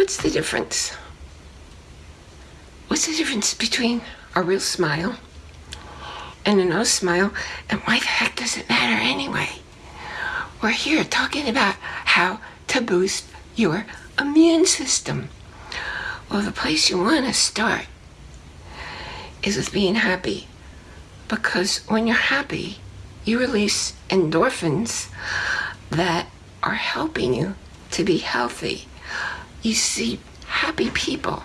what's the difference? What's the difference between a real smile and a no smile? And why the heck does it matter anyway? We're here talking about how to boost your immune system. Well, the place you want to start is with being happy. Because when you're happy, you release endorphins that are helping you to be healthy. You see, happy people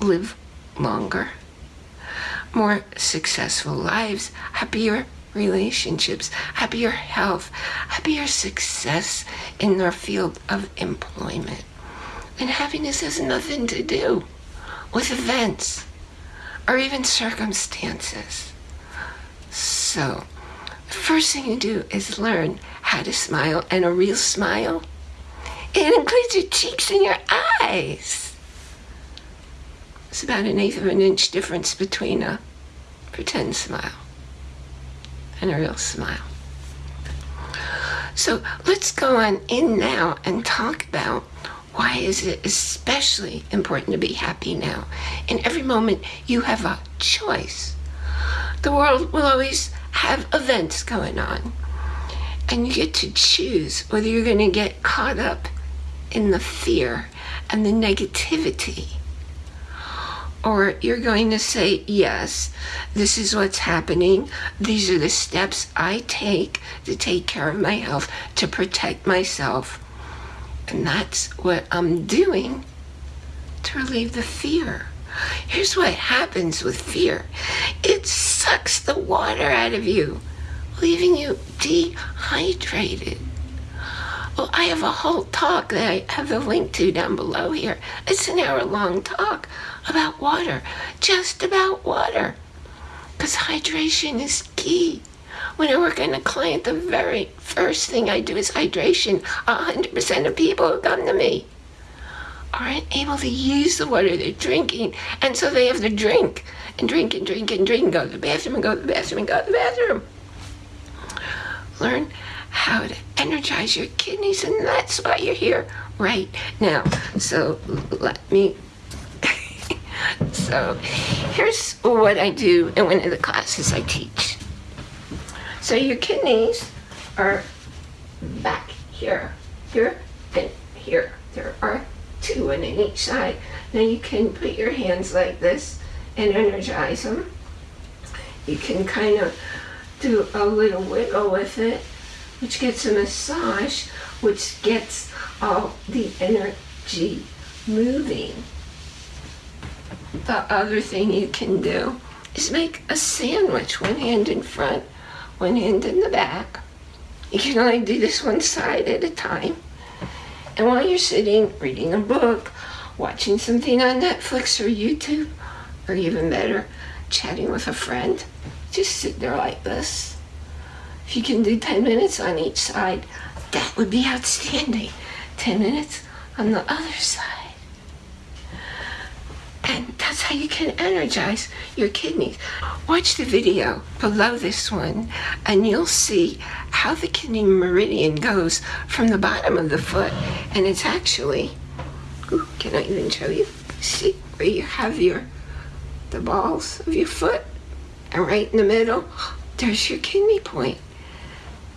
live longer, more successful lives, happier relationships, happier health, happier success in their field of employment. And happiness has nothing to do with events or even circumstances. So, the first thing you do is learn how to smile, and a real smile, it includes your cheeks and your eyes. It's about an eighth of an inch difference between a pretend smile and a real smile. So let's go on in now and talk about why is it especially important to be happy now? In every moment, you have a choice. The world will always have events going on. And you get to choose whether you're going to get caught up in the fear and the negativity. Or you're going to say, yes, this is what's happening. These are the steps I take to take care of my health, to protect myself and that's what I'm doing to relieve the fear. Here's what happens with fear. It sucks the water out of you, leaving you dehydrated. Well, I have a whole talk that I have a link to down below here. It's an hour long talk about water, just about water. Because hydration is key. When I work on a client, the very first thing I do is hydration. 100% of people who come to me aren't able to use the water they're drinking, and so they have to drink and drink and drink and drink and go to the bathroom and go to the bathroom and go to the bathroom. Learn how to energize your kidneys, and that's why you're here right now. So let me. so here's what I do in one of the classes I teach. So your kidneys are back here, here, and here. There are two on each side. Now you can put your hands like this and energize them. You can kind of do a little wiggle with it, which gets a massage, which gets all the energy moving. The other thing you can do is make a sandwich, one hand in front, one hand in the back. You can only do this one side at a time. And while you're sitting, reading a book, watching something on Netflix or YouTube, or even better, chatting with a friend, just sit there like this. If you can do 10 minutes on each side, that would be outstanding. 10 minutes on the other side. And that's how you can energize your kidneys. Watch the video below this one and you'll see how the kidney meridian goes from the bottom of the foot. And it's actually, ooh, can I even show you? See where you have your, the balls of your foot and right in the middle, there's your kidney point.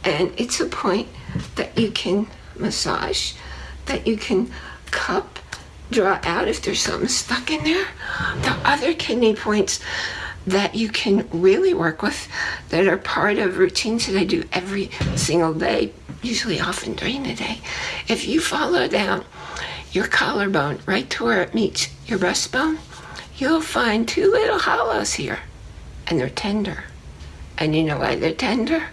And it's a point that you can massage, that you can cup draw out if there's something stuck in there. The other kidney points that you can really work with that are part of routines that I do every single day, usually often during the day. If you follow down your collarbone right to where it meets your breastbone, you'll find two little hollows here and they're tender. And you know why they're tender?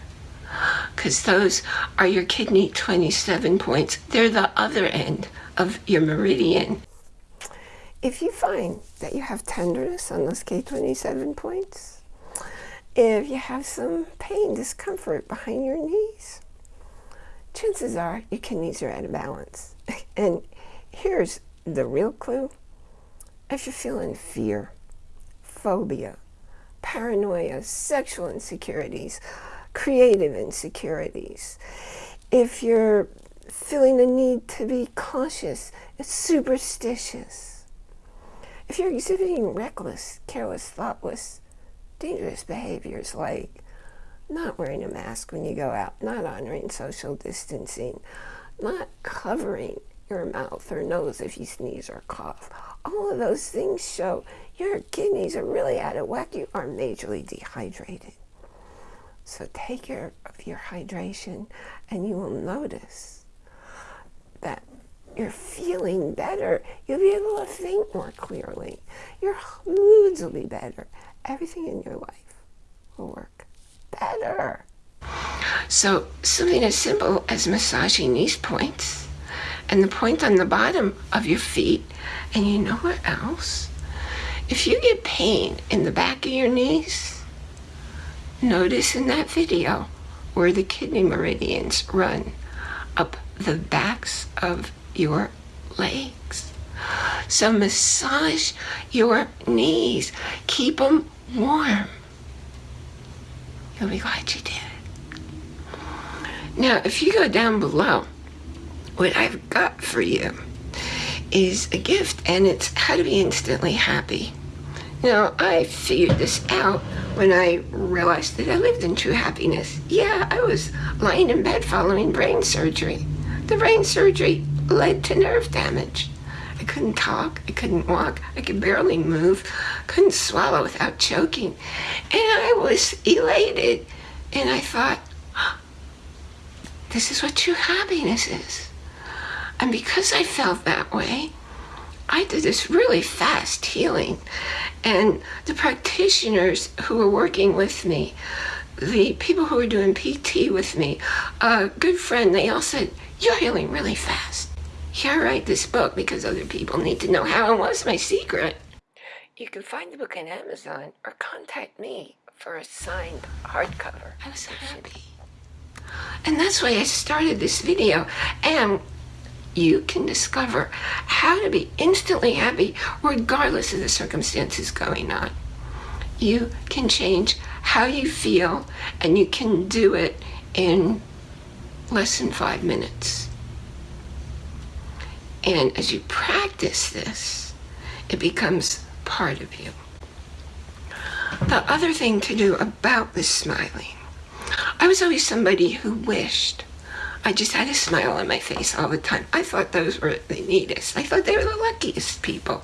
Because those are your kidney 27 points. They're the other end of your meridian. If you find that you have tenderness on those K27 points, if you have some pain, discomfort behind your knees, chances are your kidneys are out of balance. And here's the real clue. If you're feeling fear, phobia, paranoia, sexual insecurities, creative insecurities, if you're feeling the need to be cautious. It's superstitious. If you're exhibiting reckless, careless, thoughtless, dangerous behaviors like not wearing a mask when you go out, not honoring social distancing, not covering your mouth or nose if you sneeze or cough. All of those things show your kidneys are really out of whack. You are majorly dehydrated. So take care of your hydration and you will notice that you're feeling better. You'll be able to think more clearly. Your moods will be better. Everything in your life will work better. So something as simple as massaging these points and the point on the bottom of your feet and you know what else? If you get pain in the back of your knees, notice in that video where the kidney meridians run up the backs of your legs. So massage your knees. Keep them warm. You'll be glad you did. Now, if you go down below, what I've got for you is a gift, and it's how to be instantly happy. Now, I figured this out when I realized that I lived in true happiness. Yeah, I was lying in bed following brain surgery. The brain surgery led to nerve damage. I couldn't talk, I couldn't walk, I could barely move, couldn't swallow without choking. And I was elated. And I thought, this is what true happiness is. And because I felt that way, I did this really fast healing. And the practitioners who were working with me, the people who were doing PT with me, a good friend, they all said, you're healing really fast. Yeah, I write this book because other people need to know how and what's my secret. You can find the book on Amazon or contact me for a signed hardcover. I was happy. And that's why I started this video. And you can discover how to be instantly happy regardless of the circumstances going on. You can change how you feel and you can do it in less than five minutes. And as you practice this, it becomes part of you. The other thing to do about this smiling, I was always somebody who wished I just had a smile on my face all the time. I thought those were the neatest. I thought they were the luckiest people.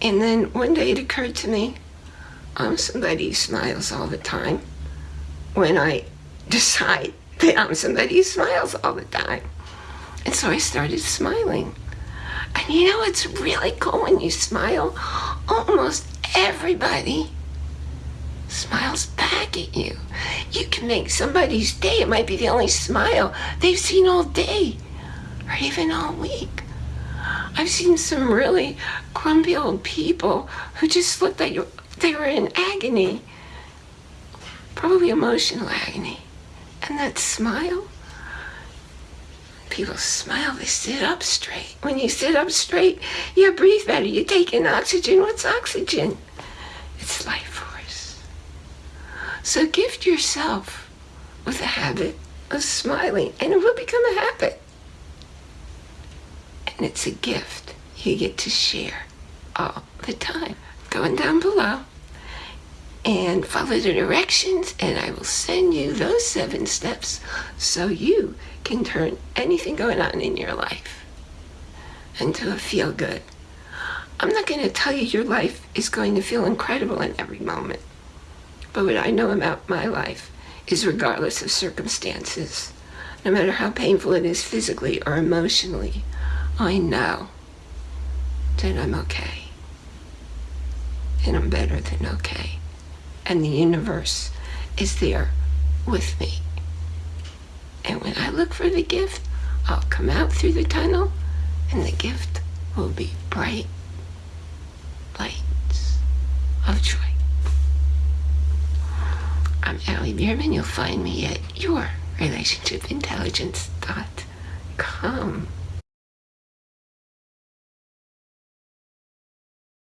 And then one day it occurred to me, I'm somebody who smiles all the time. When I decide that I'm somebody who smiles all the time. And so I started smiling. And you know, it's really cool when you smile. Almost everybody smiles back at you. You can make somebody's day. It might be the only smile they've seen all day or even all week. I've seen some really grumpy old people who just looked like they were in agony, probably emotional agony. And that smile, people smile, they sit up straight. When you sit up straight, you breathe better, you take in oxygen. What's oxygen? It's life. So gift yourself with a habit of smiling, and it will become a habit. And it's a gift you get to share all the time. Going down below, and follow the directions and I will send you those seven steps so you can turn anything going on in your life into a feel good. I'm not going to tell you your life is going to feel incredible in every moment. But what I know about my life is regardless of circumstances, no matter how painful it is physically or emotionally, I know that I'm okay. And I'm better than okay and the universe is there with me. And when I look for the gift, I'll come out through the tunnel and the gift will be bright lights of joy. Allie Bierman. You'll find me at yourrelationshipintelligence.com.